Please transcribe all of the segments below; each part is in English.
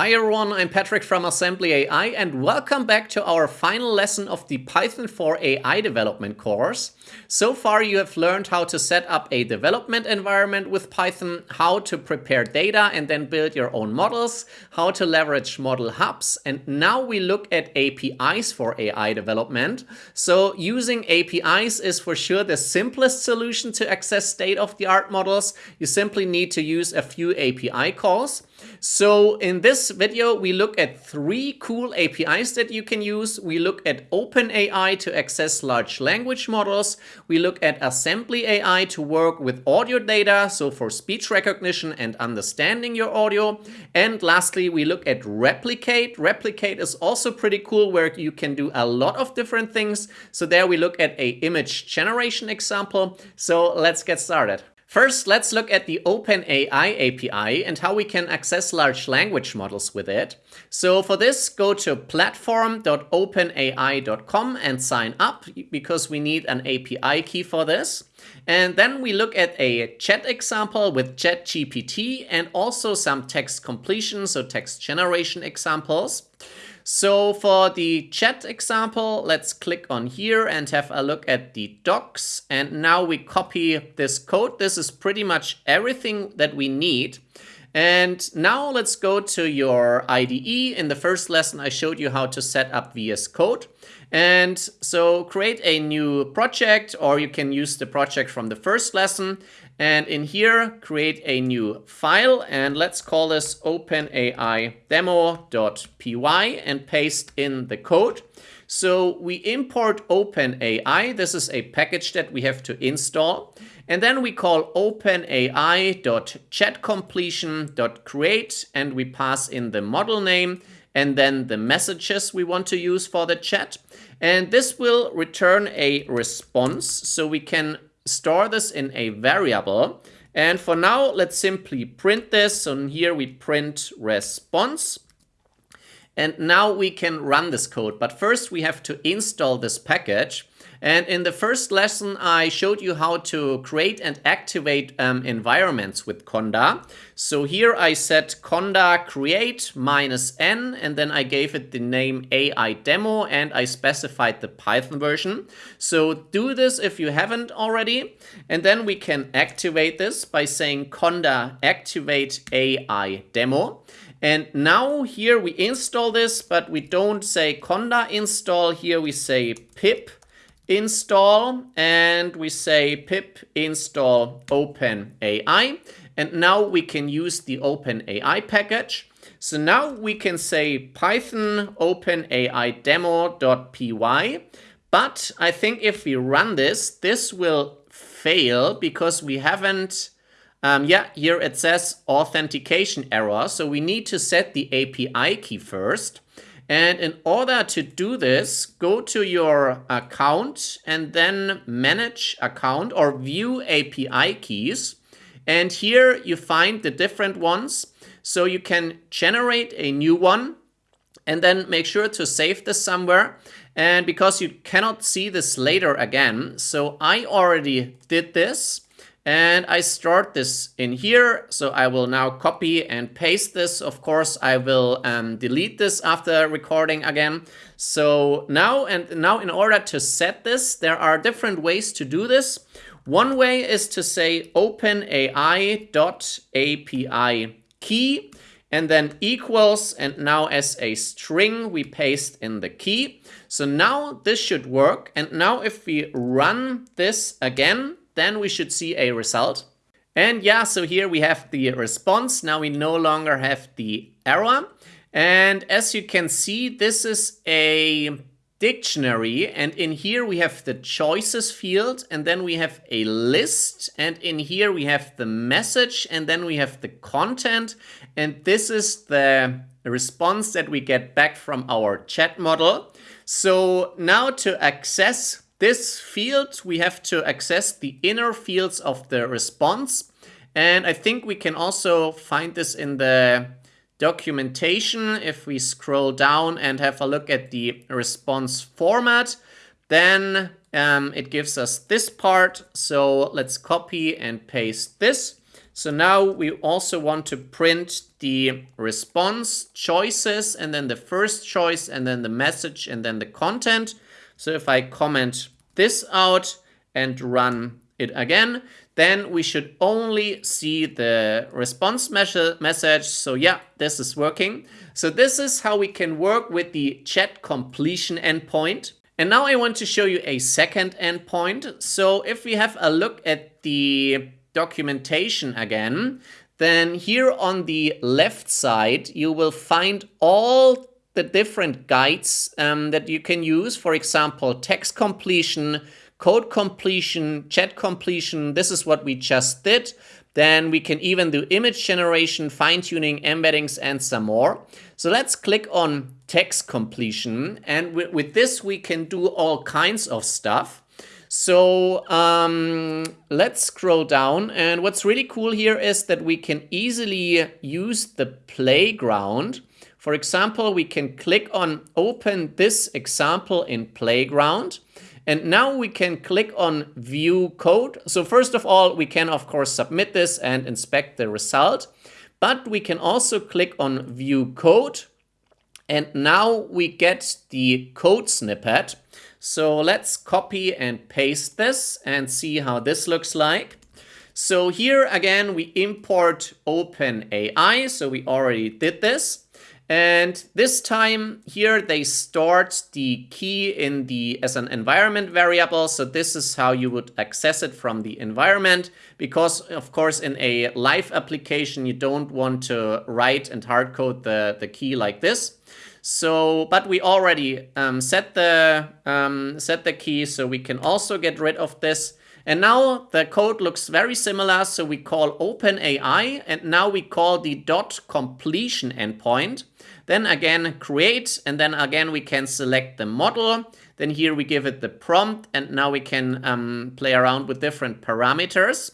Hi everyone, I'm Patrick from Assembly AI and welcome back to our final lesson of the Python for AI development course. So far you have learned how to set up a development environment with Python, how to prepare data and then build your own models, how to leverage model hubs, and now we look at APIs for AI development. So using APIs is for sure the simplest solution to access state-of-the-art models. You simply need to use a few API calls. So in this video, we look at three cool APIs that you can use. We look at OpenAI to access large language models. We look at Assembly AI to work with audio data, so for speech recognition and understanding your audio. And lastly, we look at Replicate. Replicate is also pretty cool where you can do a lot of different things. So there we look at a image generation example. So let's get started. First, let's look at the OpenAI API and how we can access large language models with it. So for this, go to platform.openai.com and sign up because we need an API key for this. And then we look at a chat example with ChatGPT and also some text completion, so text generation examples. So for the chat example, let's click on here and have a look at the docs. And now we copy this code. This is pretty much everything that we need. And now let's go to your IDE. In the first lesson, I showed you how to set up VS Code. And so create a new project, or you can use the project from the first lesson. And in here, create a new file. And let's call this OpenAI demo.py and paste in the code. So we import OpenAI. This is a package that we have to install. And then we call openai.chatCompletion.create and we pass in the model name and then the messages we want to use for the chat. And this will return a response. So we can store this in a variable. And for now, let's simply print this. So here we print response. And now we can run this code. But first we have to install this package. And in the first lesson, I showed you how to create and activate um, environments with Conda. So here I set Conda create minus n, and then I gave it the name AI demo, and I specified the Python version. So do this if you haven't already. And then we can activate this by saying Conda activate AI demo. And now here we install this, but we don't say conda install. Here we say pip install and we say pip install OpenAI. And now we can use the OpenAI package. So now we can say python OpenAI demo.py. But I think if we run this, this will fail because we haven't um, yeah, here it says authentication error. So we need to set the API key first. And in order to do this, go to your account and then manage account or view API keys. And here you find the different ones. So you can generate a new one and then make sure to save this somewhere. And because you cannot see this later again, so I already did this. And I start this in here. So I will now copy and paste this. Of course, I will um, delete this after recording again. So now and now in order to set this, there are different ways to do this. One way is to say openai.api key and then equals and now as a string we paste in the key. So now this should work and now if we run this again then we should see a result. And yeah, so here we have the response. Now we no longer have the error. And as you can see, this is a dictionary and in here we have the choices field and then we have a list and in here we have the message and then we have the content and this is the response that we get back from our chat model. So now to access this field, we have to access the inner fields of the response. And I think we can also find this in the documentation. If we scroll down and have a look at the response format, then um, it gives us this part. So let's copy and paste this. So now we also want to print the response choices and then the first choice and then the message and then the content. So if I comment this out and run it again, then we should only see the response message. So yeah, this is working. So this is how we can work with the chat completion endpoint. And now I want to show you a second endpoint. So if we have a look at the documentation again, then here on the left side, you will find all the different guides um, that you can use. For example, text completion, code completion, chat completion. This is what we just did. Then we can even do image generation, fine tuning, embeddings, and some more. So let's click on text completion. And with this, we can do all kinds of stuff. So um, let's scroll down. And what's really cool here is that we can easily use the playground. For example, we can click on open this example in playground. And now we can click on view code. So first of all, we can of course submit this and inspect the result, but we can also click on view code. And now we get the code snippet. So let's copy and paste this and see how this looks like. So here again, we import OpenAI. So we already did this. And this time here they stored the key in the as an environment variable. So this is how you would access it from the environment. Because of course in a live application you don't want to write and hardcode the, the key like this. So, but we already um, set the um, set the key, so we can also get rid of this. And now the code looks very similar. So we call OpenAI, and now we call the dot completion endpoint. Then again create, and then again we can select the model. Then here we give it the prompt, and now we can um, play around with different parameters.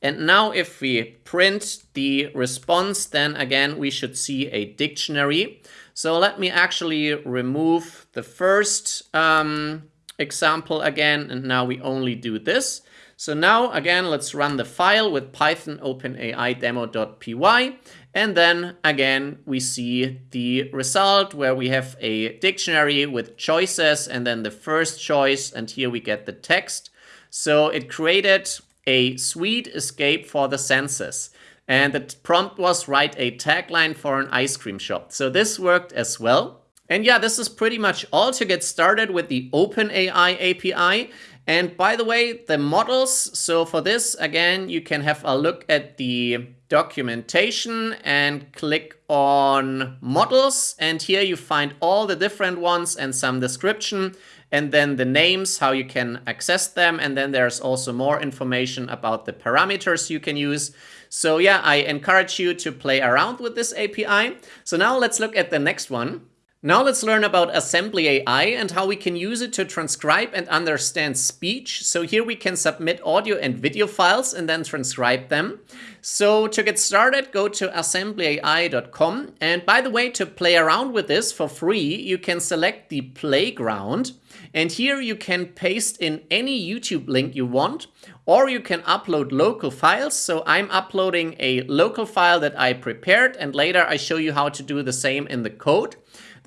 And now if we print the response, then again we should see a dictionary. So let me actually remove the first um, example again, and now we only do this. So now again, let's run the file with python openai demo.py. And then again, we see the result where we have a dictionary with choices and then the first choice. And here we get the text. So it created a sweet escape for the senses. And the prompt was write a tagline for an ice cream shop. So this worked as well. And yeah, this is pretty much all to get started with the OpenAI API. And by the way, the models, so for this, again, you can have a look at the documentation and click on models. And here you find all the different ones and some description and then the names, how you can access them. And then there's also more information about the parameters you can use. So yeah, I encourage you to play around with this API. So now let's look at the next one. Now let's learn about Assembly AI and how we can use it to transcribe and understand speech. So here we can submit audio and video files and then transcribe them. So to get started, go to assemblyai.com. And by the way, to play around with this for free, you can select the playground. And here you can paste in any YouTube link you want, or you can upload local files. So I'm uploading a local file that I prepared, and later I show you how to do the same in the code.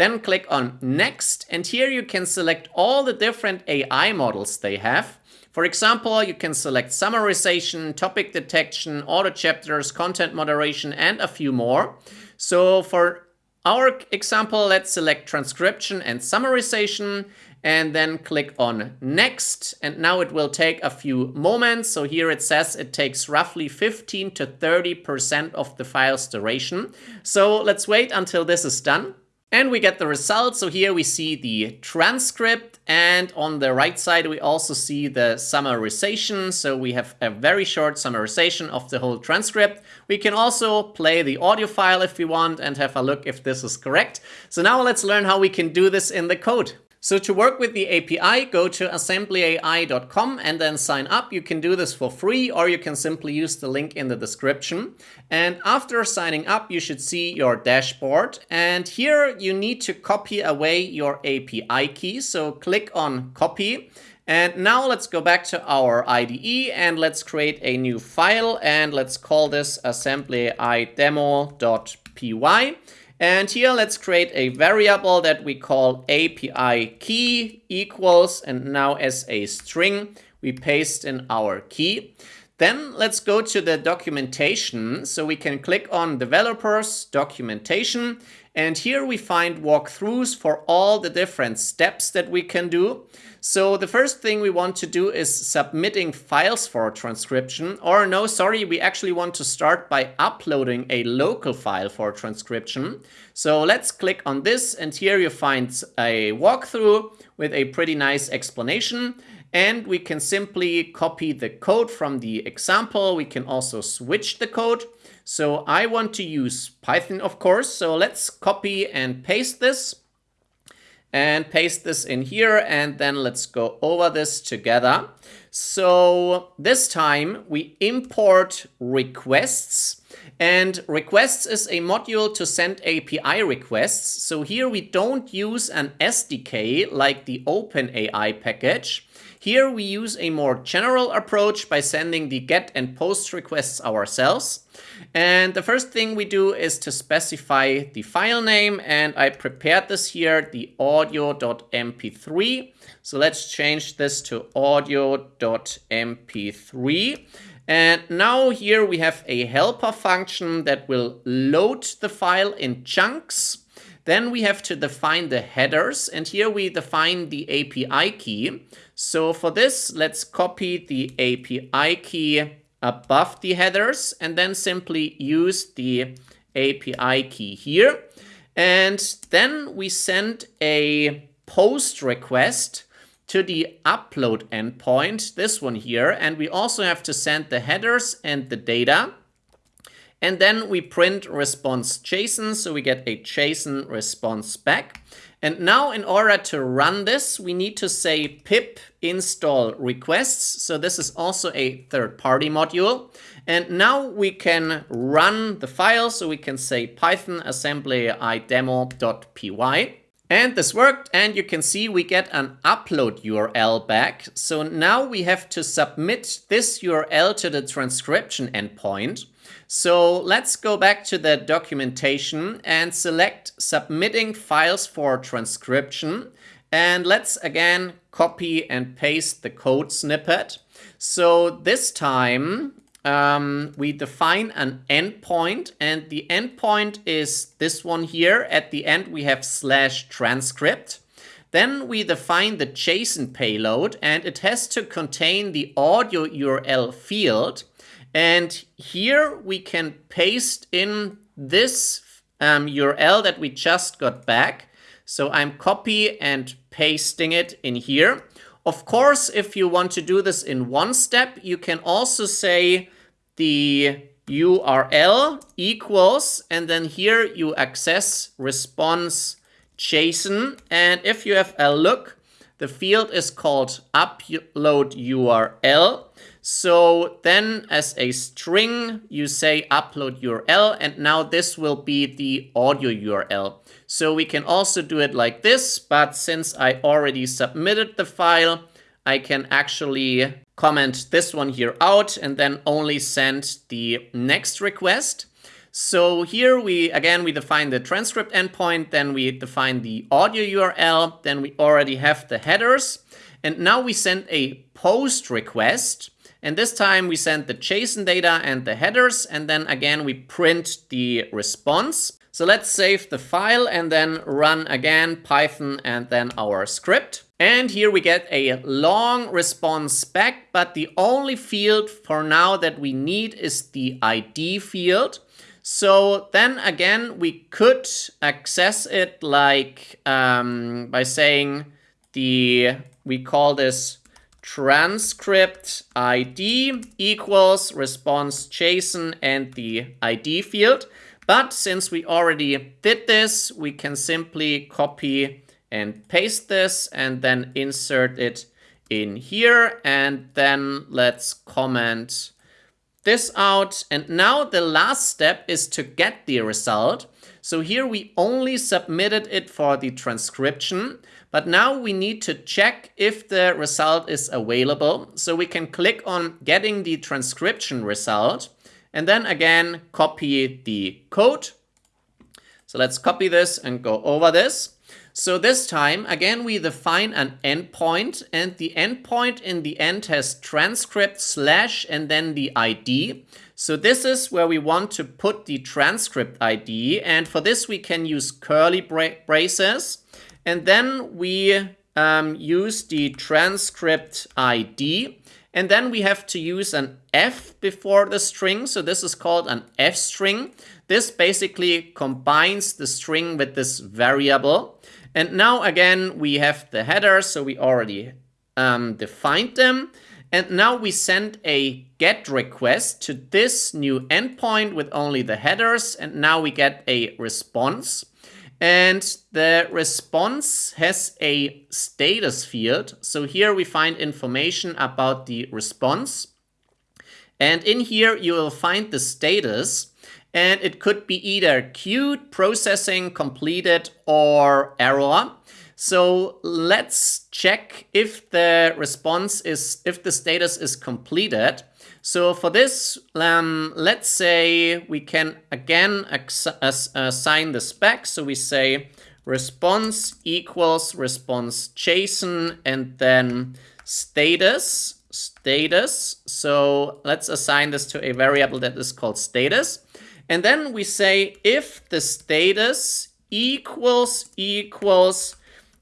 Then click on Next, and here you can select all the different AI models they have. For example, you can select summarization, topic detection, auto chapters, content moderation, and a few more. So for our example, let's select transcription and summarization and then click on next. And now it will take a few moments. So here it says it takes roughly 15 to 30% of the file's duration. So let's wait until this is done. And we get the result. So here we see the transcript and on the right side we also see the summarization. So we have a very short summarization of the whole transcript. We can also play the audio file if we want and have a look if this is correct. So now let's learn how we can do this in the code. So to work with the API, go to assemblyai.com and then sign up. You can do this for free or you can simply use the link in the description. And after signing up, you should see your dashboard. And here you need to copy away your API key. So click on copy And now let's go back to our IDE and let's create a new file and let's call this assembly AI demo.py. And here let's create a variable that we call API key equals and now as a string we paste in our key. Then let's go to the documentation. So we can click on developers documentation and here we find walkthroughs for all the different steps that we can do. So the first thing we want to do is submitting files for transcription. Or no, sorry, we actually want to start by uploading a local file for transcription. So let's click on this and here you find a walkthrough with a pretty nice explanation. And we can simply copy the code from the example. We can also switch the code. So I want to use Python, of course. So let's copy and paste this and paste this in here and then let's go over this together. So this time we import requests and requests is a module to send API requests. So here we don't use an SDK like the OpenAI package. Here we use a more general approach by sending the get and post requests ourselves. And the first thing we do is to specify the file name and I prepared this here, the audio.mp3. So let's change this to audio.mp3. And now here we have a helper function that will load the file in chunks. Then we have to define the headers and here we define the API key. So for this, let's copy the API key above the headers and then simply use the API key here. And then we send a post request to the upload endpoint, this one here, and we also have to send the headers and the data. And then we print response JSON, so we get a JSON response back. And now in order to run this, we need to say pip install requests. So this is also a third-party module. And now we can run the file. So we can say python assembly AI demo.py. And this worked and you can see we get an upload URL back. So now we have to submit this URL to the transcription endpoint. So let's go back to the documentation and select submitting files for transcription. And let's again copy and paste the code snippet. So this time um, we define an endpoint and the endpoint is this one here. At the end we have slash transcript. Then we define the JSON payload and it has to contain the audio URL field and here we can paste in this um, URL that we just got back. So I'm copy and pasting it in here. Of course, if you want to do this in one step, you can also say the URL equals, and then here you access response JSON. And if you have a look, the field is called upload URL. So then as a string, you say upload URL, and now this will be the audio URL. So we can also do it like this, but since I already submitted the file, I can actually comment this one here out and then only send the next request. So here we, again, we define the transcript endpoint, then we define the audio URL, then we already have the headers. And now we send a post request. And this time we send the JSON data and the headers, and then again we print the response. So let's save the file and then run again Python and then our script. And here we get a long response back, but the only field for now that we need is the ID field. So then again, we could access it like um, by saying the, we call this transcript ID equals response JSON and the ID field. But since we already did this, we can simply copy and paste this and then insert it in here. And then let's comment this out. And now the last step is to get the result. So here we only submitted it for the transcription, but now we need to check if the result is available. So we can click on getting the transcription result and then again copy the code. So let's copy this and go over this. So this time, again, we define an endpoint and the endpoint in the end has transcript slash and then the ID. So this is where we want to put the transcript ID. And for this, we can use curly bra braces. And then we um, use the transcript ID. And then we have to use an F before the string. So this is called an F string. This basically combines the string with this variable. And now again, we have the headers, so we already um, defined them. And now we send a GET request to this new endpoint with only the headers. And now we get a response. And the response has a status field. So here we find information about the response. And in here you will find the status and it could be either queued, processing, completed, or error. So let's check if the response is, if the status is completed. So for this, um, let's say we can again assign the spec. So we say response equals response JSON and then status, status. So let's assign this to a variable that is called status. And then we say if the status equals equals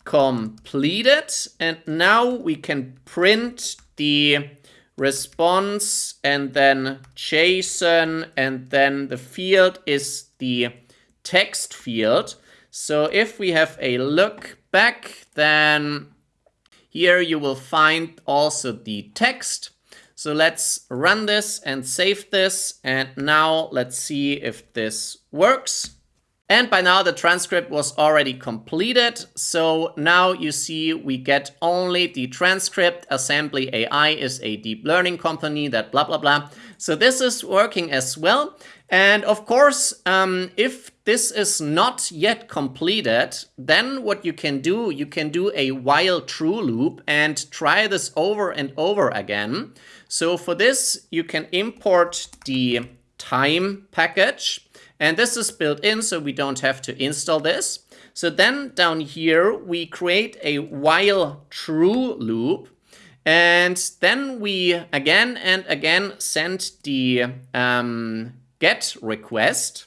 completed. And now we can print the response and then JSON and then the field is the text field. So if we have a look back, then here you will find also the text. So let's run this and save this. And now let's see if this works. And by now the transcript was already completed. So now you see we get only the transcript. Assembly AI is a deep learning company that blah, blah, blah. So this is working as well. And of course, um, if this is not yet completed, then what you can do, you can do a while true loop and try this over and over again. So for this, you can import the time package. And this is built in, so we don't have to install this. So then down here, we create a while true loop. And then we again and again send the um, get request.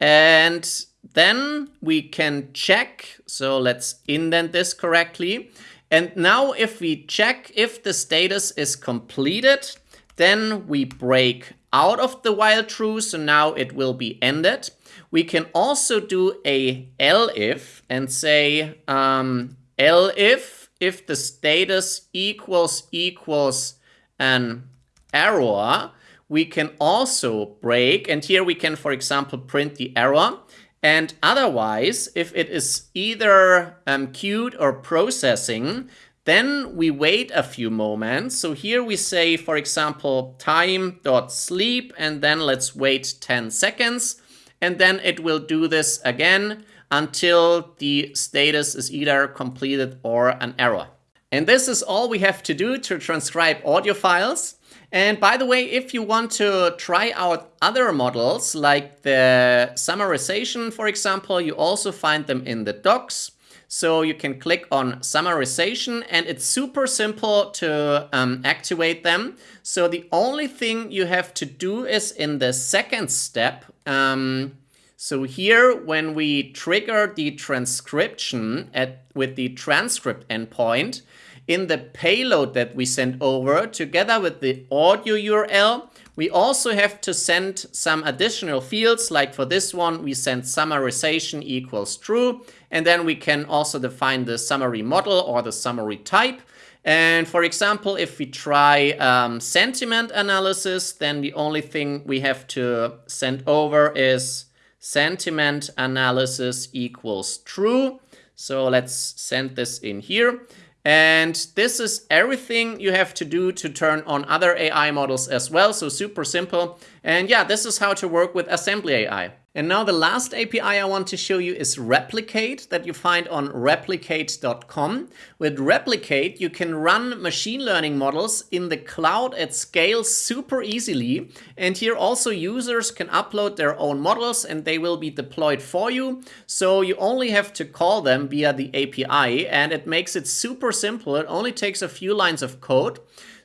And then we can check. So let's indent this correctly. And now if we check if the status is completed, then we break out of the while true, so now it will be ended. We can also do a if and say um, if if the status equals equals an error, we can also break, and here we can, for example, print the error. And otherwise, if it is either um, queued or processing, then we wait a few moments. So here we say, for example, time.sleep, and then let's wait 10 seconds. And then it will do this again until the status is either completed or an error. And this is all we have to do to transcribe audio files. And by the way, if you want to try out other models like the summarization, for example, you also find them in the docs. So you can click on summarization and it's super simple to um, activate them. So the only thing you have to do is in the second step. Um, so here, when we trigger the transcription at, with the transcript endpoint, in the payload that we send over together with the audio URL, we also have to send some additional fields. Like for this one, we send summarization equals true. And then we can also define the summary model or the summary type. And for example, if we try um, sentiment analysis, then the only thing we have to send over is sentiment analysis equals true. So let's send this in here. And this is everything you have to do to turn on other AI models as well. So super simple. And yeah, this is how to work with Assembly AI. And now the last API I want to show you is Replicate that you find on replicate.com. With Replicate, you can run machine learning models in the cloud at scale super easily. And here also users can upload their own models and they will be deployed for you. So you only have to call them via the API and it makes it super simple. It only takes a few lines of code.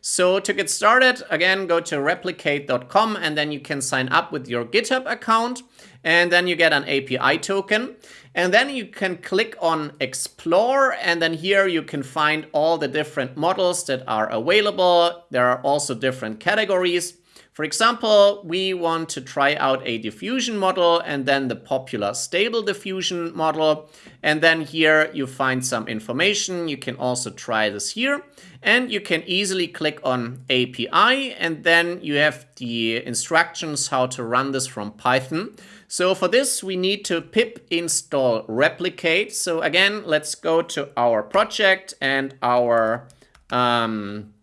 So to get started, again, go to replicate.com and then you can sign up with your GitHub account and then you get an API token. And then you can click on explore and then here you can find all the different models that are available. There are also different categories. For example, we want to try out a diffusion model and then the popular stable diffusion model. And then here you find some information. You can also try this here and you can easily click on API and then you have the instructions how to run this from Python. So for this, we need to pip install replicate. So again, let's go to our project and our um,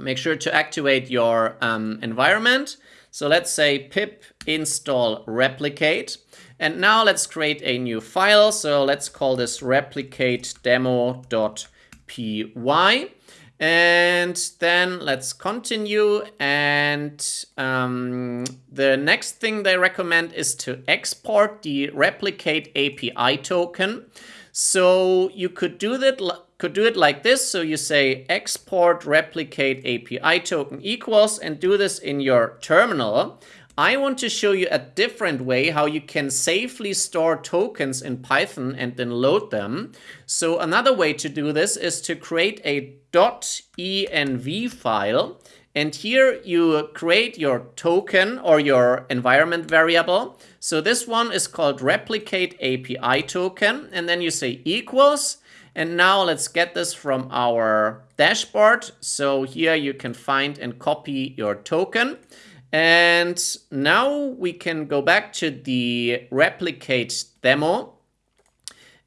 make sure to activate your um, environment. So let's say pip install replicate. And now let's create a new file. So let's call this replicate demo.py. And then let's continue. And um, the next thing they recommend is to export the replicate API token. So you could do that could do it like this. So you say export replicate API token equals and do this in your terminal. I want to show you a different way how you can safely store tokens in Python and then load them. So another way to do this is to create a .env file. And here you create your token or your environment variable. So this one is called replicate API token. And then you say equals and now let's get this from our dashboard. So here you can find and copy your token. And now we can go back to the replicate demo.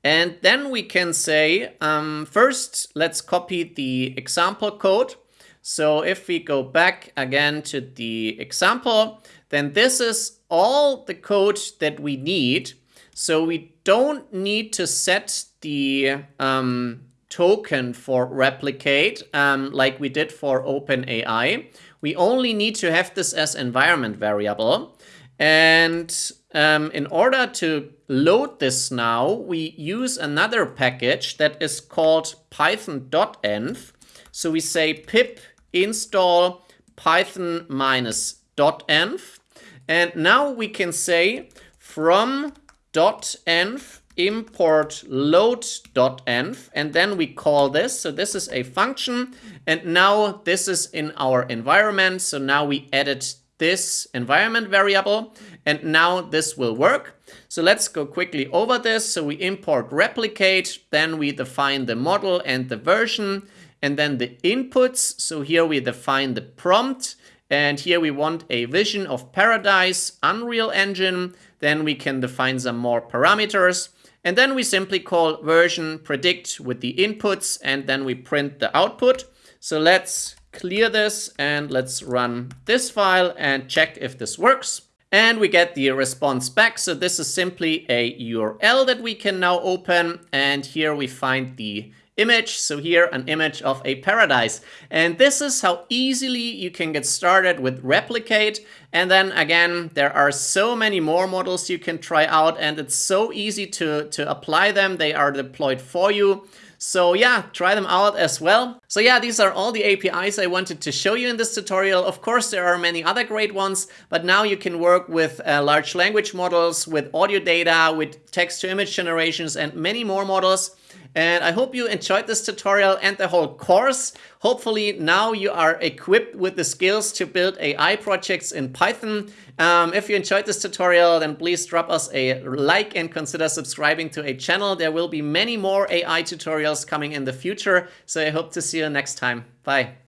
And then we can say, um, first, let's copy the example code. So if we go back again to the example, then this is all the code that we need. So we don't need to set the um, token for replicate um, like we did for OpenAI. We only need to have this as environment variable. And um, in order to load this now, we use another package that is called python-dotenv. So we say pip install python minus dotenv. And now we can say from dotenv import load_dotenv and then we call this. So this is a function and now this is in our environment. So now we added this environment variable and now this will work. So let's go quickly over this. So we import replicate, then we define the model and the version and then the inputs. So here we define the prompt and here we want a vision of paradise, Unreal Engine. Then we can define some more parameters. And then we simply call version predict with the inputs and then we print the output. So let's clear this and let's run this file and check if this works. And we get the response back. So this is simply a URL that we can now open. And here we find the image. So here an image of a paradise. And this is how easily you can get started with Replicate. And then again, there are so many more models you can try out and it's so easy to, to apply them. They are deployed for you. So yeah, try them out as well. So yeah, these are all the APIs I wanted to show you in this tutorial. Of course, there are many other great ones, but now you can work with uh, large language models, with audio data, with text to image generations, and many more models. And I hope you enjoyed this tutorial and the whole course. Hopefully now you are equipped with the skills to build AI projects in Python. Um, if you enjoyed this tutorial, then please drop us a like and consider subscribing to a channel. There will be many more AI tutorials coming in the future. So I hope to see you next time. Bye.